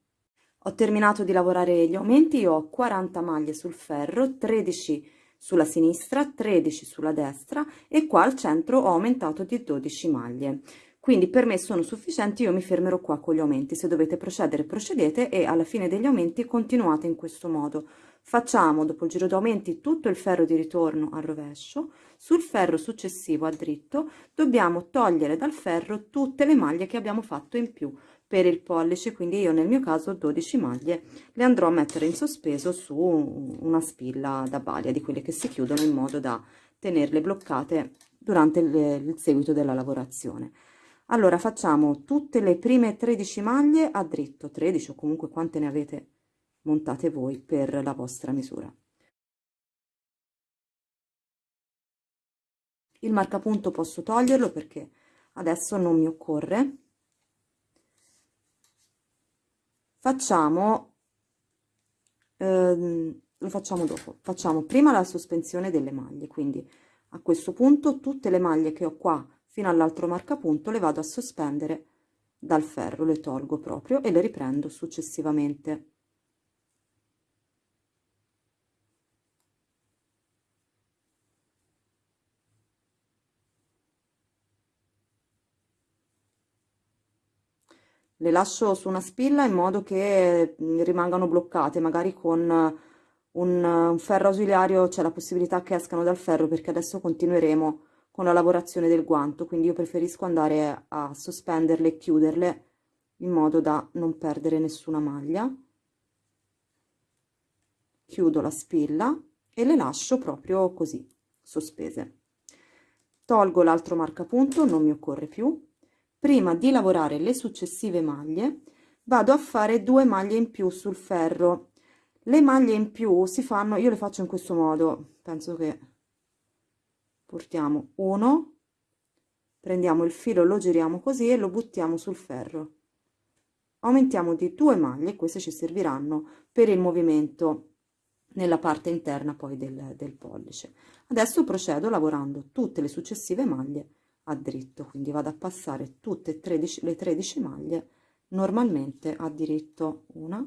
ho terminato di lavorare gli aumenti io ho 40 maglie sul ferro 13 sulla sinistra 13 sulla destra e qua al centro ho aumentato di 12 maglie quindi per me sono sufficienti, io mi fermerò qua con gli aumenti. Se dovete procedere, procedete e alla fine degli aumenti continuate in questo modo. Facciamo dopo il giro d'aumenti tutto il ferro di ritorno al rovescio, sul ferro successivo a dritto dobbiamo togliere dal ferro tutte le maglie che abbiamo fatto in più per il pollice, quindi io nel mio caso 12 maglie le andrò a mettere in sospeso su una spilla da balia di quelle che si chiudono in modo da tenerle bloccate durante il, seguito della lavorazione allora facciamo tutte le prime 13 maglie a dritto 13 o
comunque quante ne avete montate voi per la vostra misura il marcapunto posso toglierlo perché adesso non mi occorre
facciamo ehm, lo facciamo dopo facciamo prima la sospensione delle maglie quindi a questo punto tutte le maglie che ho qua fino all'altro marcapunto le vado a sospendere dal ferro le tolgo proprio e le riprendo successivamente le lascio su una spilla in modo che mm, rimangano bloccate magari con eh, un, ferro ausiliario c'è la possibilità che escano dal ferro perché adesso continueremo a con la lavorazione del guanto, quindi io preferisco andare a sospenderle e chiuderle in modo da non perdere nessuna maglia. Chiudo la spilla e le lascio proprio così, sospese. Tolgo l'altro marcapunto, non mi occorre più. Prima di lavorare le successive maglie, vado a fare due maglie in più sul ferro. Le maglie in più si fanno, io le faccio in questo modo, penso che portiamo 1 prendiamo il filo lo giriamo così e lo buttiamo sul ferro aumentiamo di due maglie queste ci serviranno per il movimento nella parte interna poi del, del pollice adesso procedo lavorando tutte le successive maglie a dritto quindi
vado a passare tutte e 13 le 13 maglie normalmente a diritto una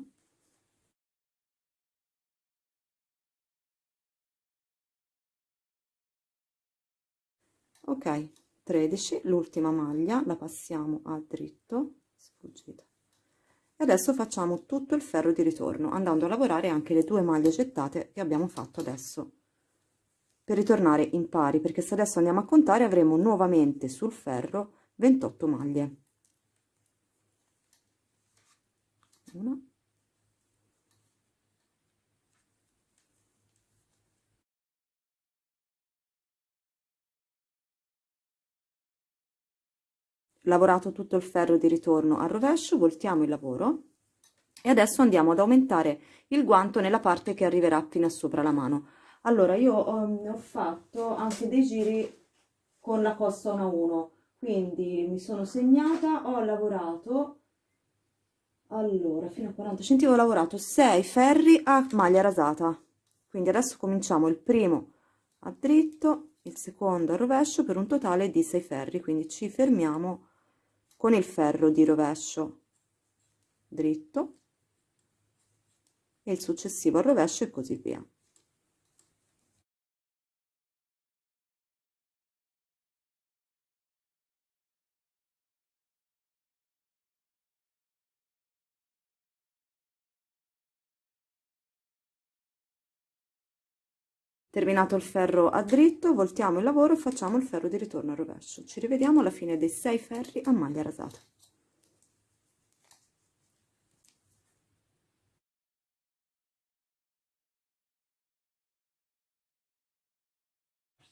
ok 13 l'ultima
maglia la passiamo a dritto
sfuggita
e adesso facciamo tutto il ferro di ritorno andando a lavorare anche le due maglie gettate che abbiamo fatto adesso per ritornare in pari perché se adesso andiamo a contare avremo nuovamente sul ferro 28 maglie 1
lavorato tutto il ferro di ritorno al rovescio voltiamo il lavoro
e adesso andiamo ad aumentare il guanto nella parte che arriverà fino a sopra la mano allora io ho, um, ho fatto anche dei giri con la costa 1 a 1 quindi mi sono segnata ho lavorato allora fino a 40 cm ho lavorato 6 ferri a maglia rasata quindi adesso cominciamo il primo a dritto il secondo a rovescio per un totale di 6 ferri quindi ci fermiamo con il ferro di rovescio dritto
e il successivo al rovescio e così via terminato il ferro a dritto voltiamo il lavoro e facciamo il ferro di ritorno al rovescio ci rivediamo alla fine dei 6 ferri a maglia rasata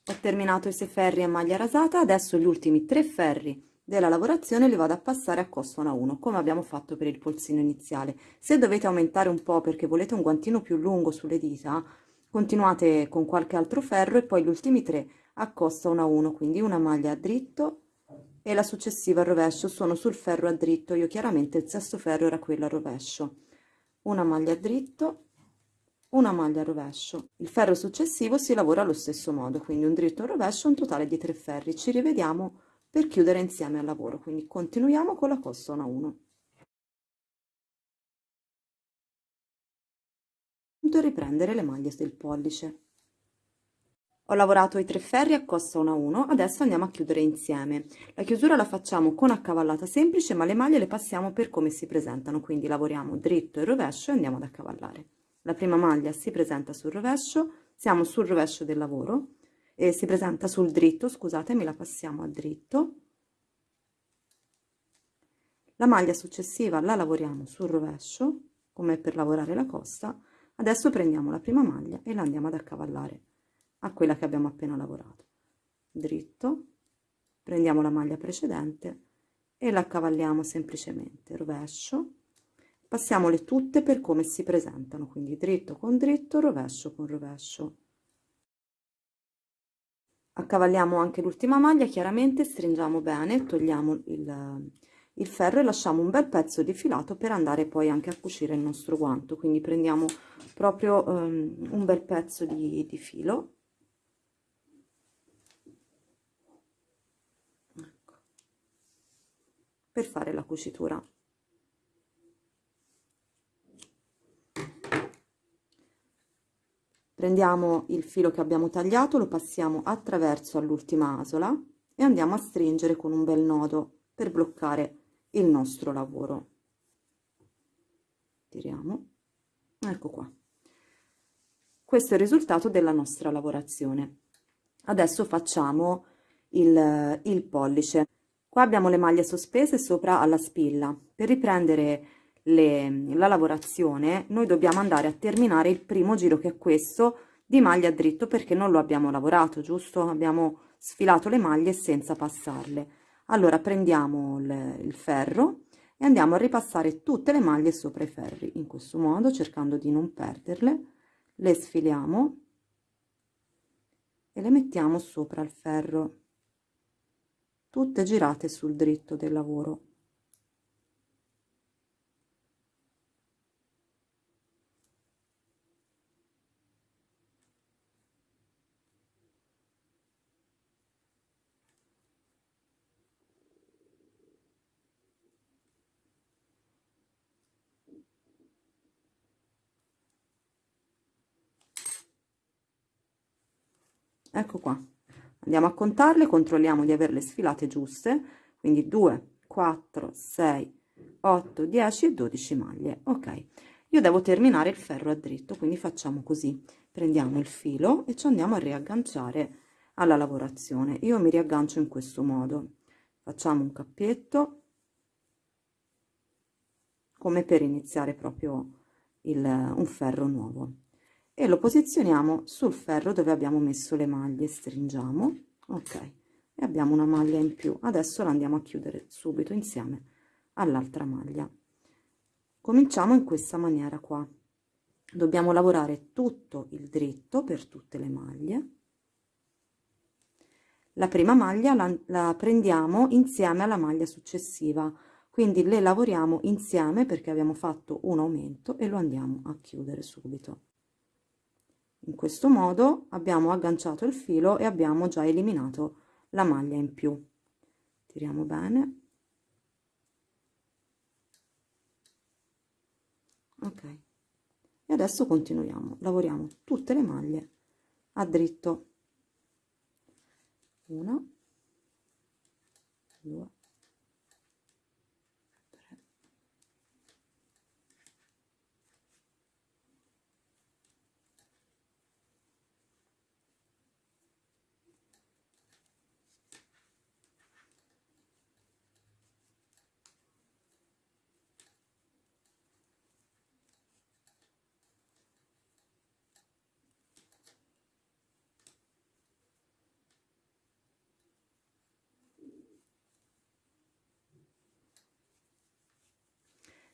ho terminato i 6 ferri a maglia rasata adesso gli ultimi 3 ferri
della lavorazione li vado a passare a costona 1 come abbiamo fatto per il polsino iniziale se dovete aumentare un po perché volete un guantino più lungo sulle dita continuate con qualche altro ferro e poi gli ultimi tre a costa 1 quindi una maglia a dritto e la successiva al rovescio sono sul ferro a dritto io chiaramente il sesto ferro era quello a rovescio una maglia a dritto una maglia a rovescio il ferro successivo si lavora allo stesso modo quindi un dritto un rovescio un totale di tre ferri ci rivediamo per chiudere
insieme al lavoro quindi continuiamo con la costa 1 a 1 do riprendere le maglie del pollice
ho lavorato i tre ferri a costa 1 a 1 adesso andiamo a chiudere insieme la chiusura la facciamo con accavallata semplice ma le maglie le passiamo per come si presentano quindi lavoriamo dritto e rovescio e andiamo ad accavallare la prima maglia si presenta sul rovescio siamo sul rovescio del lavoro e si presenta sul dritto scusatemi la passiamo a dritto la maglia successiva la lavoriamo sul rovescio come per lavorare la costa adesso prendiamo la prima maglia e la andiamo ad accavallare a quella che abbiamo appena lavorato dritto prendiamo la maglia precedente e la accavalliamo semplicemente rovescio passiamole tutte per come si presentano quindi dritto con dritto rovescio con rovescio accavalliamo anche l'ultima maglia chiaramente stringiamo bene togliamo il il ferro e lasciamo un bel pezzo di filato per andare poi anche a cucire il nostro guanto quindi prendiamo proprio um, un bel pezzo di, di filo ecco. per fare la cucitura prendiamo il filo che abbiamo tagliato lo passiamo attraverso all'ultima asola e andiamo a stringere con un bel nodo per bloccare il nostro lavoro tiriamo ecco qua questo è il risultato della nostra lavorazione adesso facciamo il, il pollice qua abbiamo le maglie sospese sopra alla spilla per riprendere le, la lavorazione noi dobbiamo andare a terminare il primo giro che è questo di maglia dritto perché non lo abbiamo lavorato giusto abbiamo sfilato le maglie senza passarle allora prendiamo il, il ferro e andiamo a ripassare tutte le maglie sopra i ferri in questo modo cercando di non perderle le sfiliamo e le mettiamo sopra il ferro tutte girate sul dritto del lavoro ecco qua andiamo a contarle controlliamo di averle sfilate giuste quindi 2 4 6 8 10 e 12 maglie ok io devo terminare il ferro a dritto quindi facciamo così prendiamo il filo e ci andiamo a riagganciare alla lavorazione io mi riaggancio in questo modo facciamo un cappietto come per iniziare proprio il, un ferro nuovo e lo posizioniamo sul ferro dove abbiamo messo le maglie stringiamo ok e abbiamo una maglia in più adesso la andiamo a chiudere subito insieme all'altra maglia cominciamo in questa maniera qua dobbiamo lavorare tutto il dritto per tutte le maglie la prima maglia la, la prendiamo insieme alla maglia successiva quindi le lavoriamo insieme perché abbiamo fatto un aumento e lo andiamo a chiudere subito in questo modo abbiamo agganciato il filo e abbiamo già eliminato la maglia in più tiriamo bene ok e adesso continuiamo lavoriamo tutte le maglie a dritto 1 2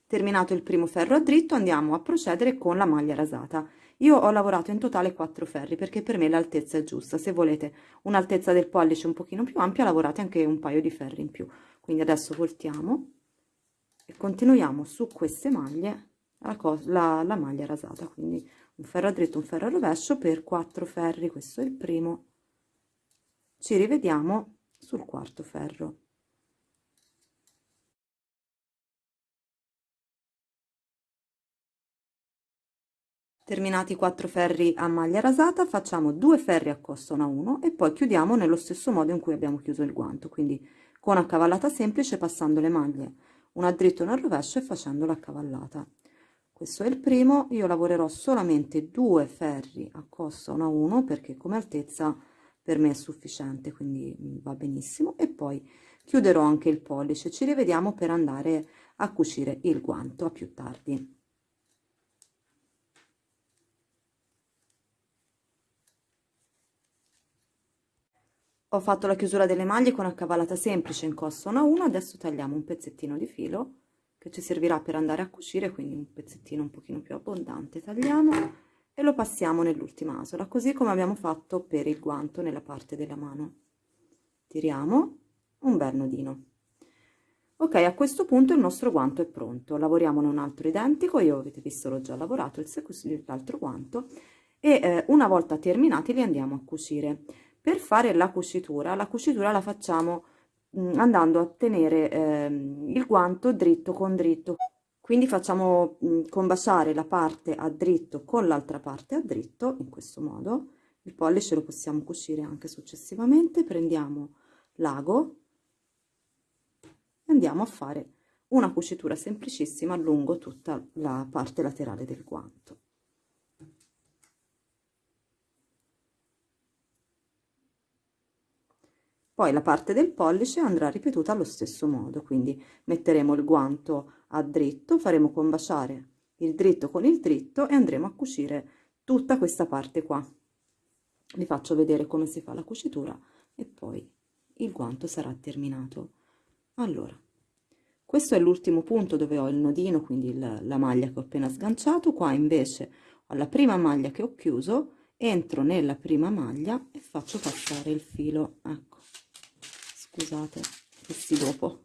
terminato il primo ferro a dritto andiamo a procedere con la maglia rasata io ho lavorato in totale 4 ferri perché per me l'altezza è giusta se volete un'altezza del pollice un pochino più ampia lavorate anche un paio di ferri in più quindi adesso voltiamo e continuiamo su queste maglie la, la, la maglia rasata quindi un ferro a dritto un ferro a rovescio per 4 ferri questo
è il primo ci rivediamo sul quarto ferro terminati i 4 ferri a maglia rasata facciamo 2
ferri a costa una 1 e poi chiudiamo nello stesso modo in cui abbiamo chiuso il guanto quindi con accavallata semplice passando le maglie una dritta una rovescio e facendo l'accavallata questo è il primo io lavorerò solamente 2 ferri a costa 1 a 1 perché come altezza per me è sufficiente quindi mm, va benissimo e poi chiuderò anche il pollice ci rivediamo per andare a cucire il guanto a più tardi ho fatto la chiusura delle maglie con accavalata semplice in costo 1 a 1 adesso tagliamo un pezzettino di filo che ci servirà per andare a cucire quindi un pezzettino un pochino più abbondante tagliamo e lo passiamo nell'ultima asola così come abbiamo fatto per il guanto nella parte della mano tiriamo un bel nodino ok a questo punto il nostro guanto è pronto lavoriamo in un altro identico io avete visto l'ho già lavorato il l'altro guanto e eh, una volta terminati li andiamo a cucire per fare la cucitura la cucitura la facciamo mm, andando a tenere eh, il guanto dritto con dritto quindi facciamo mm, combaciare la parte a dritto con l'altra parte a dritto in questo modo il pollice lo possiamo cucire anche successivamente prendiamo l'ago e andiamo a fare una cucitura semplicissima lungo tutta la parte laterale del guanto poi la parte del pollice andrà ripetuta allo stesso modo quindi metteremo il guanto a dritto faremo combaciare il dritto con il dritto e andremo a cucire tutta questa parte qua vi faccio vedere come si fa la cucitura e poi il guanto sarà terminato allora questo è l'ultimo punto dove ho il nodino quindi il, la maglia che ho appena sganciato qua invece ho la prima maglia che ho chiuso entro nella prima maglia e faccio passare il filo ecco scusate questi dopo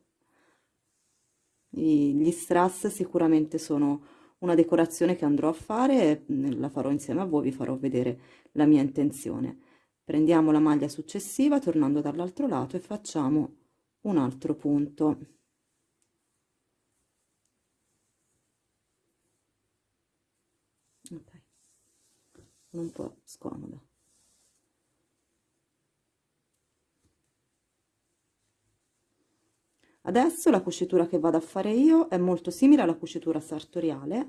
gli strass sicuramente sono una decorazione che andrò a fare la farò insieme a voi vi farò vedere la mia intenzione prendiamo la maglia successiva tornando dall'altro lato e facciamo un altro punto okay. un po' scomoda adesso la cucitura che vado a fare io è molto simile alla cucitura sartoriale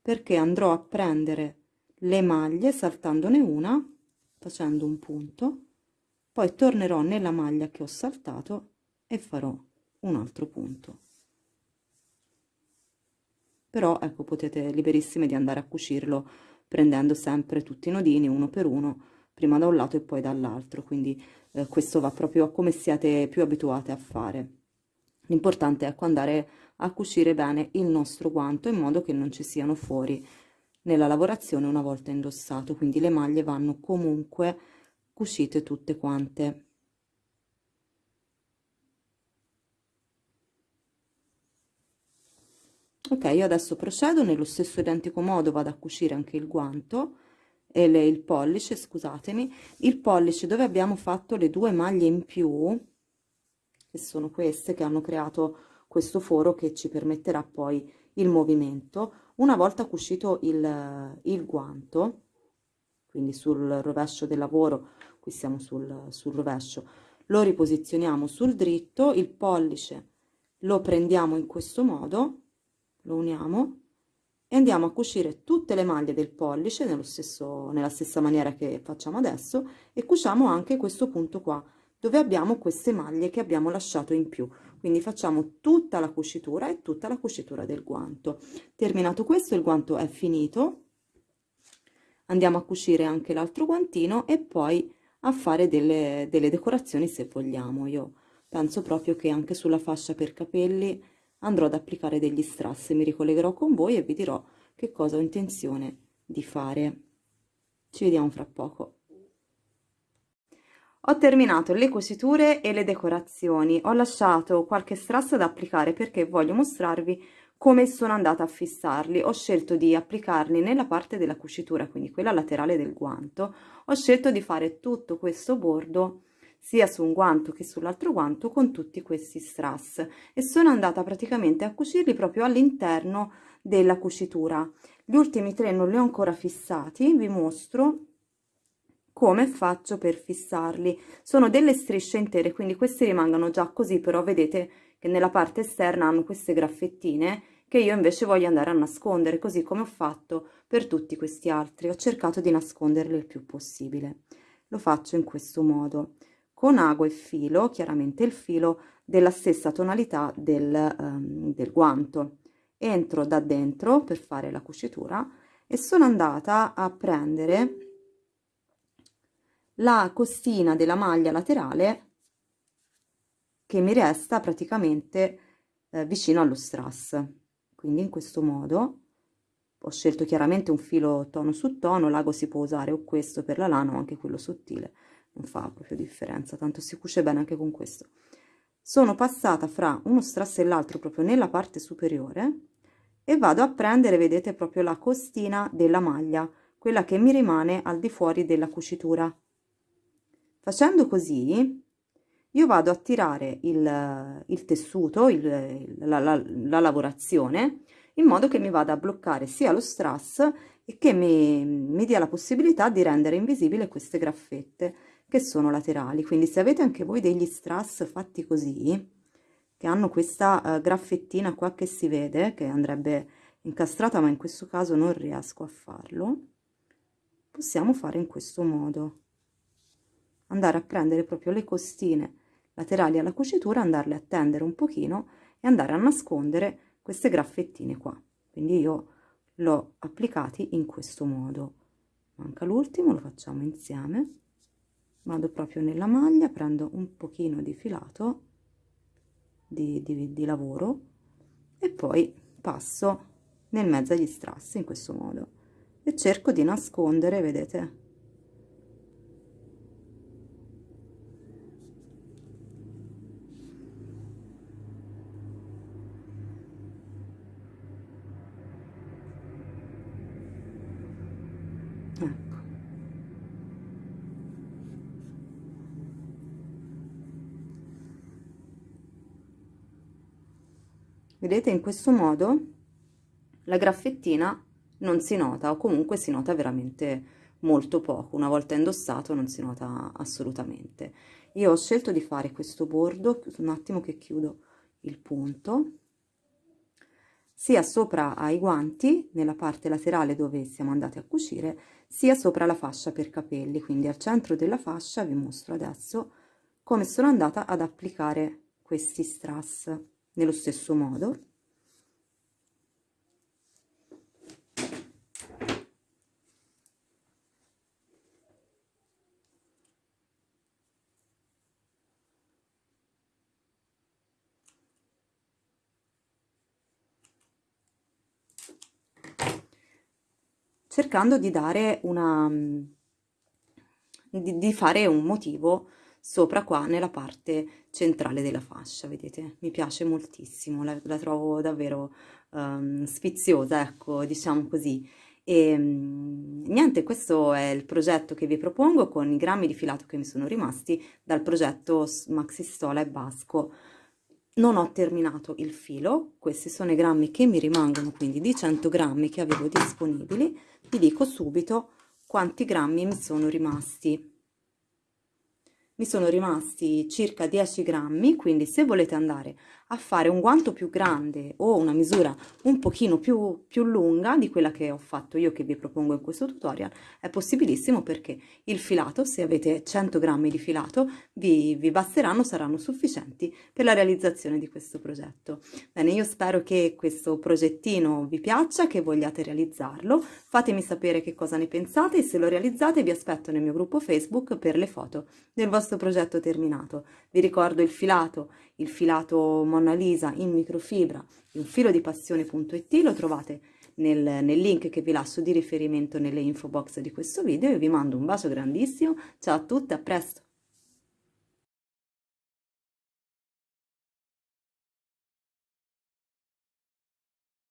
perché andrò a prendere le maglie saltandone una facendo un punto poi tornerò nella maglia che ho saltato e farò un altro punto però ecco potete liberissime di andare a cucirlo prendendo sempre tutti i nodini uno per uno prima da un lato e poi dall'altro quindi eh, questo va proprio a come siete più abituate a fare l'importante è ecco, andare a cucire bene il nostro guanto in modo che non ci siano fuori nella lavorazione una volta indossato quindi le maglie vanno comunque cucite tutte quante ok io adesso procedo nello stesso identico modo vado a cucire anche il guanto e le, il pollice scusatemi il pollice dove abbiamo fatto le due maglie in più che sono queste che hanno creato questo foro che ci permetterà poi il movimento. Una volta cuscito il, il guanto, quindi sul rovescio del lavoro, qui siamo sul, sul rovescio, lo riposizioniamo sul dritto, il pollice lo prendiamo in questo modo, lo uniamo e andiamo a cucire tutte le maglie del pollice nello stesso, nella stessa maniera che facciamo adesso e cuciamo anche questo punto qua dove abbiamo queste maglie che abbiamo lasciato in più quindi facciamo tutta la cucitura e tutta la cucitura del guanto terminato questo il guanto è finito andiamo a cucire anche l'altro guantino e poi a fare delle, delle decorazioni se vogliamo io penso proprio che anche sulla fascia per capelli andrò ad applicare degli strass mi ricollegherò con voi e vi dirò che cosa ho intenzione di fare ci vediamo fra poco ho terminato le cuciture e le decorazioni, ho lasciato qualche strasso da applicare perché voglio mostrarvi come sono andata a fissarli. Ho scelto di applicarli nella parte della cucitura, quindi quella laterale del guanto. Ho scelto di fare tutto questo bordo sia su un guanto che sull'altro guanto con tutti questi strass e sono andata praticamente a cucirli proprio all'interno della cucitura gli ultimi tre non li ho ancora fissati vi mostro come faccio per fissarli sono delle strisce intere quindi questi rimangono già così però vedete che nella parte esterna hanno queste graffettine che io invece voglio andare a nascondere così come ho fatto per tutti questi altri ho cercato di nasconderli il più possibile lo faccio in questo modo con ago e filo chiaramente il filo della stessa tonalità del, um, del guanto entro da dentro per fare la cucitura e sono andata a prendere la costina della maglia laterale che mi resta praticamente eh, vicino allo strass quindi in questo modo ho scelto chiaramente un filo tono su tono l'ago si può usare o questo per la lana o anche quello sottile non fa proprio differenza tanto si cuce bene anche con questo sono passata fra uno strass e l'altro proprio nella parte superiore e vado a prendere vedete proprio la costina della maglia quella che mi rimane al di fuori della cucitura facendo così io vado a tirare il, il tessuto il, la, la, la, lavorazione in modo che mi vada a bloccare sia lo strass e che mi, mi dia la possibilità di rendere invisibile queste graffette che sono laterali quindi se avete anche voi degli strass fatti così che hanno questa uh, graffettina qua che si vede che andrebbe incastrata ma in questo caso non riesco a farlo possiamo fare in questo modo andare a prendere proprio le costine laterali alla cucitura, andarle a tendere un pochino e andare a nascondere queste graffettine qua. Quindi io l'ho applicati in questo modo. Manca l'ultimo, lo facciamo insieme. Vado proprio nella maglia, prendo un pochino di filato di, di, di lavoro e poi passo nel mezzo agli strassi in questo modo e cerco di nascondere, vedete, vedete in questo modo la graffettina non si nota o comunque si nota veramente molto poco una volta indossato non si nota assolutamente io ho scelto di fare questo bordo un attimo che chiudo il punto sia sopra ai guanti nella parte laterale dove siamo andati a cucire sia sopra la fascia per capelli quindi al centro della fascia vi mostro adesso come sono andata ad applicare questi strass nello stesso modo cercando di dare una mm, di, di fare un motivo sopra qua nella parte centrale della fascia, vedete? Mi piace moltissimo, la, la trovo davvero um, sfiziosa, ecco, diciamo così. E ehm, niente, questo è il progetto che vi propongo con i grammi di filato che mi sono rimasti dal progetto Maxi Stola e Basco. Non ho terminato il filo, questi sono i grammi che mi rimangono, quindi di 100 grammi che avevo disponibili, vi dico subito quanti grammi mi sono rimasti mi sono rimasti circa 10 grammi, quindi se volete andare a fare un guanto più grande o una misura un pochino più, più lunga di quella che ho fatto io che vi propongo in questo tutorial è possibilissimo perché il filato se avete 100 grammi di filato vi, vi basteranno saranno sufficienti per la realizzazione di questo progetto bene io spero che questo progettino vi piaccia che vogliate realizzarlo fatemi sapere che cosa ne pensate e se lo realizzate vi aspetto nel mio gruppo facebook per le foto del vostro progetto terminato vi ricordo il filato il filato Mona Lisa in microfibra di filodipassione.it lo trovate nel, nel link
che vi lascio di riferimento nelle info box di questo video. Io vi mando un bacio grandissimo, ciao a tutti, a presto!